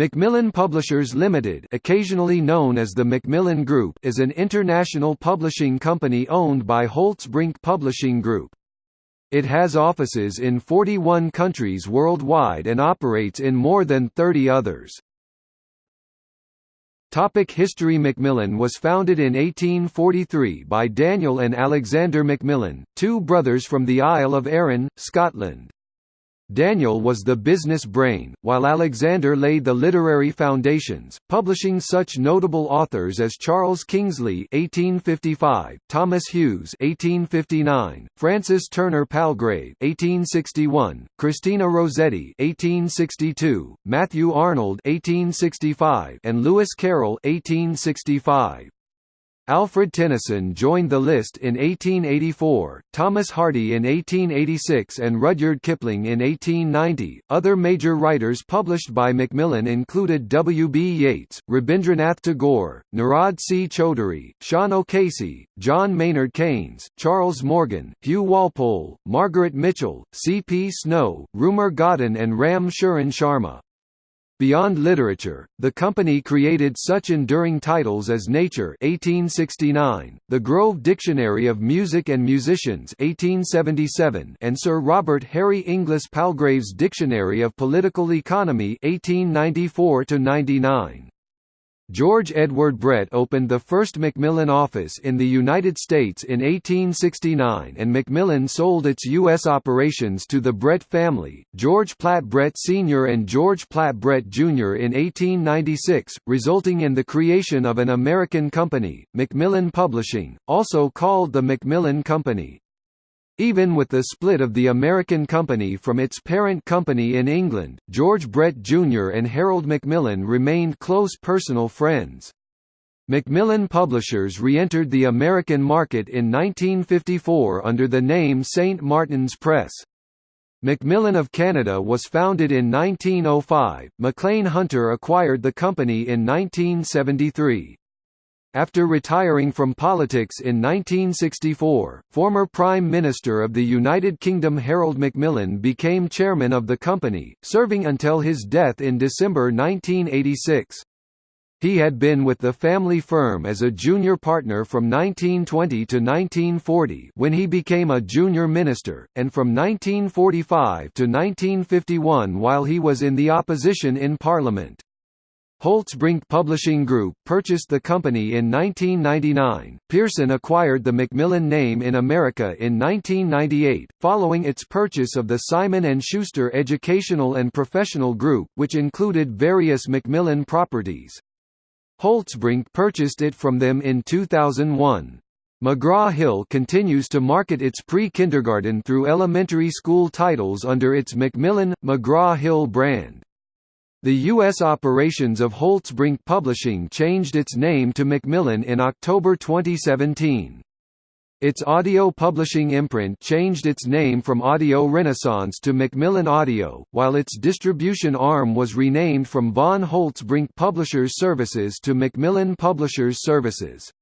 Macmillan Publishers Limited, occasionally known as the Macmillan Group, is an international publishing company owned by Holtzbrinck Publishing Group. It has offices in 41 countries worldwide and operates in more than 30 others. Topic History Macmillan was founded in 1843 by Daniel and Alexander Macmillan, two brothers from the Isle of Arran, Scotland. Daniel was the business brain, while Alexander laid the literary foundations, publishing such notable authors as Charles Kingsley (1855), Thomas Hughes (1859), Francis Turner Palgrave (1861), Christina Rossetti (1862), Matthew Arnold (1865), and Lewis Carroll (1865). Alfred Tennyson joined the list in 1884, Thomas Hardy in 1886 and Rudyard Kipling in 1890. Other major writers published by Macmillan included W. B. Yeats, Rabindranath Tagore, Nirad C. Chaudhuri, Sean O'Casey, John Maynard Keynes, Charles Morgan, Hugh Walpole, Margaret Mitchell, C. P. Snow, Rumer Godden and Ram Sharan Sharma. Beyond literature, the company created such enduring titles as Nature 1869, The Grove Dictionary of Music and Musicians 1877, and Sir Robert Harry Inglis Palgrave's Dictionary of Political Economy 1894 99. George Edward Brett opened the first Macmillan office in the United States in 1869 and Macmillan sold its U.S. operations to the Brett family, George Platt Brett Sr. and George Platt Brett Jr. in 1896, resulting in the creation of an American company, Macmillan Publishing, also called the Macmillan Company. Even with the split of the American company from its parent company in England, George Brett Jr. and Harold Macmillan remained close personal friends. Macmillan Publishers re-entered the American market in 1954 under the name St. Martin's Press. Macmillan of Canada was founded in 1905. Maclean Hunter acquired the company in 1973. After retiring from politics in 1964, former Prime Minister of the United Kingdom Harold Macmillan became chairman of the company, serving until his death in December 1986. He had been with the family firm as a junior partner from 1920 to 1940 when he became a junior minister, and from 1945 to 1951 while he was in the opposition in Parliament. Holtzbrinck Publishing Group purchased the company in 1999. Pearson acquired the Macmillan name in America in 1998, following its purchase of the Simon & Schuster Educational and Professional Group, which included various Macmillan properties. Holtzbrinck purchased it from them in 2001. McGraw-Hill continues to market its pre-kindergarten through elementary school titles under its Macmillan, McGraw-Hill brand. The U.S. operations of Holtzbrinck Publishing changed its name to Macmillan in October 2017. Its audio publishing imprint changed its name from Audio Renaissance to Macmillan Audio, while its distribution arm was renamed from Von Holtzbrinck Publishers Services to Macmillan Publishers Services.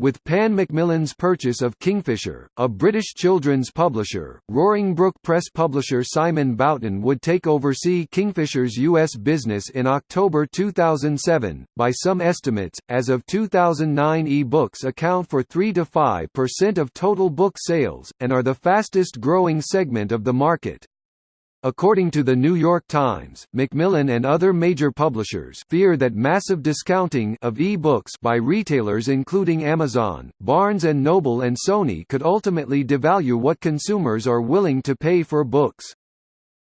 With Pan Macmillan's purchase of Kingfisher, a British children's publisher, Roaring Brook Press publisher Simon Boughton would take over see Kingfisher's U.S. business in October 2007. By some estimates, as of 2009 e-books account for 3 to 5 percent of total book sales, and are the fastest growing segment of the market. According to the New York Times, Macmillan and other major publishers fear that massive discounting of e-books by retailers including Amazon, Barnes & Noble and Sony could ultimately devalue what consumers are willing to pay for books.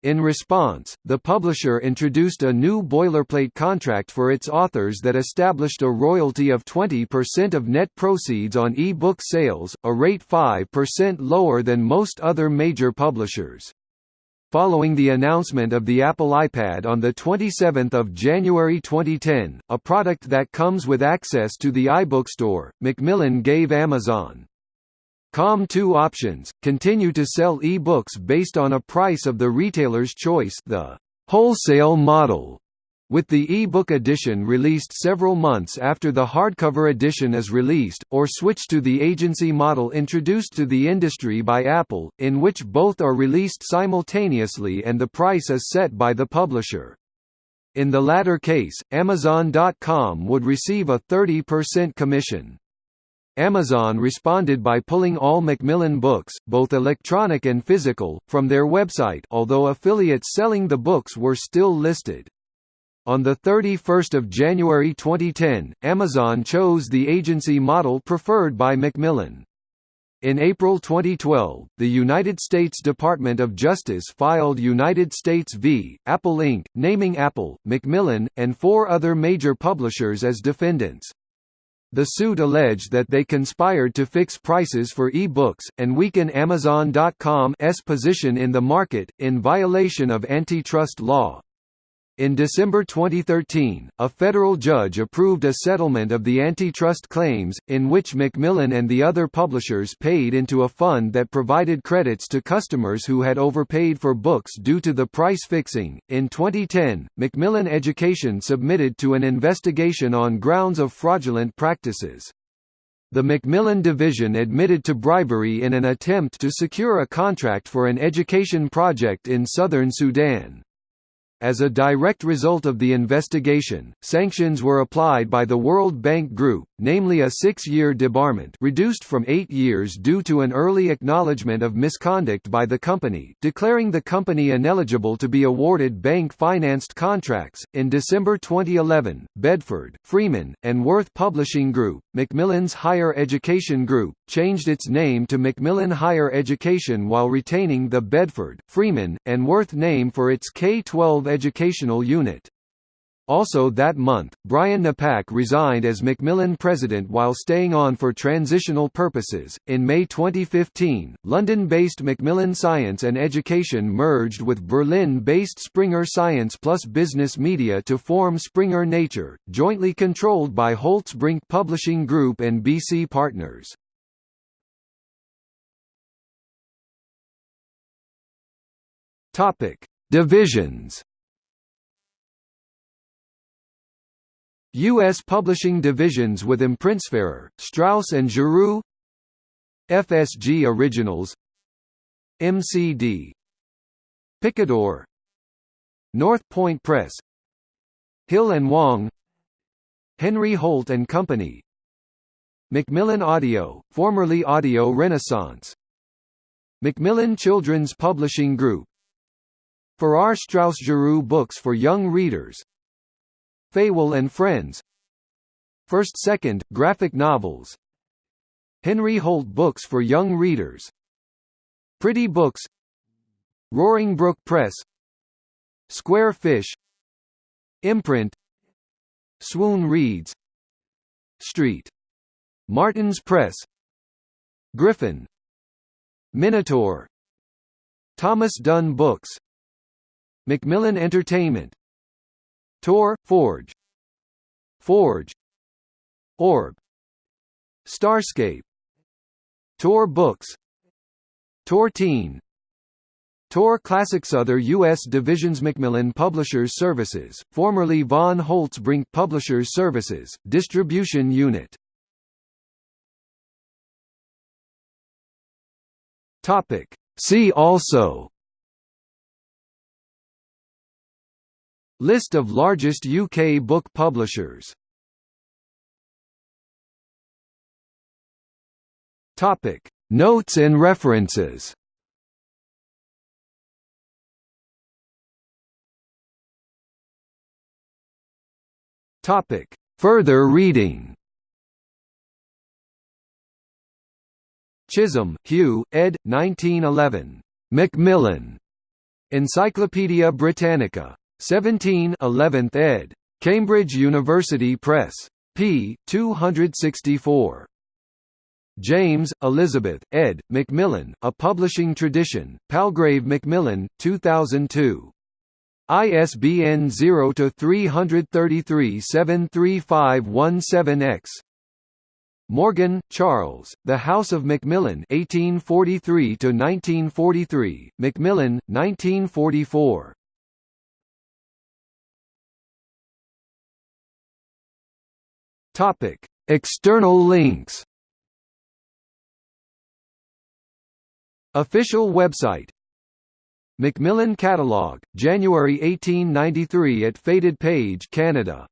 In response, the publisher introduced a new boilerplate contract for its authors that established a royalty of 20% of net proceeds on e-book sales, a rate 5% lower than most other major publishers. Following the announcement of the Apple iPad on 27 January 2010, a product that comes with access to the iBookstore, Macmillan gave Amazon Com two options, continue to sell e-books based on a price of the retailer's choice the wholesale model with the e-book edition released several months after the hardcover edition is released, or switch to the agency model introduced to the industry by Apple, in which both are released simultaneously and the price is set by the publisher. In the latter case, Amazon.com would receive a 30% commission. Amazon responded by pulling all Macmillan books, both electronic and physical, from their website although affiliates selling the books were still listed. On 31 January 2010, Amazon chose the agency model preferred by Macmillan. In April 2012, the United States Department of Justice filed United States v. Apple Inc., naming Apple, Macmillan, and four other major publishers as defendants. The suit alleged that they conspired to fix prices for e-books, and weaken Amazon.com's position in the market, in violation of antitrust law. In December 2013, a federal judge approved a settlement of the antitrust claims, in which Macmillan and the other publishers paid into a fund that provided credits to customers who had overpaid for books due to the price fixing. In 2010, Macmillan Education submitted to an investigation on grounds of fraudulent practices. The Macmillan division admitted to bribery in an attempt to secure a contract for an education project in southern Sudan. As a direct result of the investigation, sanctions were applied by the World Bank Group, namely a six-year debarment reduced from eight years due to an early acknowledgement of misconduct by the company declaring the company ineligible to be awarded bank-financed contracts. In December 2011, Bedford, Freeman, and Worth Publishing Group, Macmillan's Higher Education Group, changed its name to Macmillan Higher Education while retaining the Bedford, Freeman, and Worth name for its K-12 educational unit. Also that month, Brian Napack resigned as Macmillan president while staying on for transitional purposes. In May 2015, London-based Macmillan Science and Education merged with Berlin-based Springer Science plus Business Media to form Springer Nature, jointly controlled by Holtzbrinck Publishing Group and BC Partners. Divisions. U.S. publishing divisions with Imprintsphäre, Straus and Giroux FSG Originals MCD Picador North Point Press Hill and Wang Henry Holt and Company Macmillan Audio, formerly Audio Renaissance Macmillan Children's Publishing Group Farrar Straus Giroux Books for Young Readers Feiwel and Friends. First Second, graphic novels. Henry Holt Books for Young Readers. Priddy Books. Roaring Brook Press. Square Fish. Imprint. Swoon Reads. Street. Martin's Press. Griffin. Minotaur. Thomas Dunne Books. Macmillan Entertainment Tor, Forge. Forge. Orb. Starscape. Tor Books. Tor Teen. Tor Classics Other U.S. divisions Macmillan Publishers Services, formerly von Holtzbrinck Publishers Services, Distribution Unit. See also List of largest UK book publishers Topic Notes and references Topic Further reading Chisholm, Hugh, ed. 1911. Macmillan. Encyclopædia Britannica. 17 11th ed. Cambridge University Press. p. 264. James, Elizabeth, ed. Macmillan, A Publishing Tradition, Palgrave Macmillan, 2002. ISBN 0-333-73517-X. Morgan, Charles, The House of Macmillan 1843–1943, Macmillan, 1944. Topic: External links. Official website Macmillan Catalogue, January 1893 at Faded Page Canada.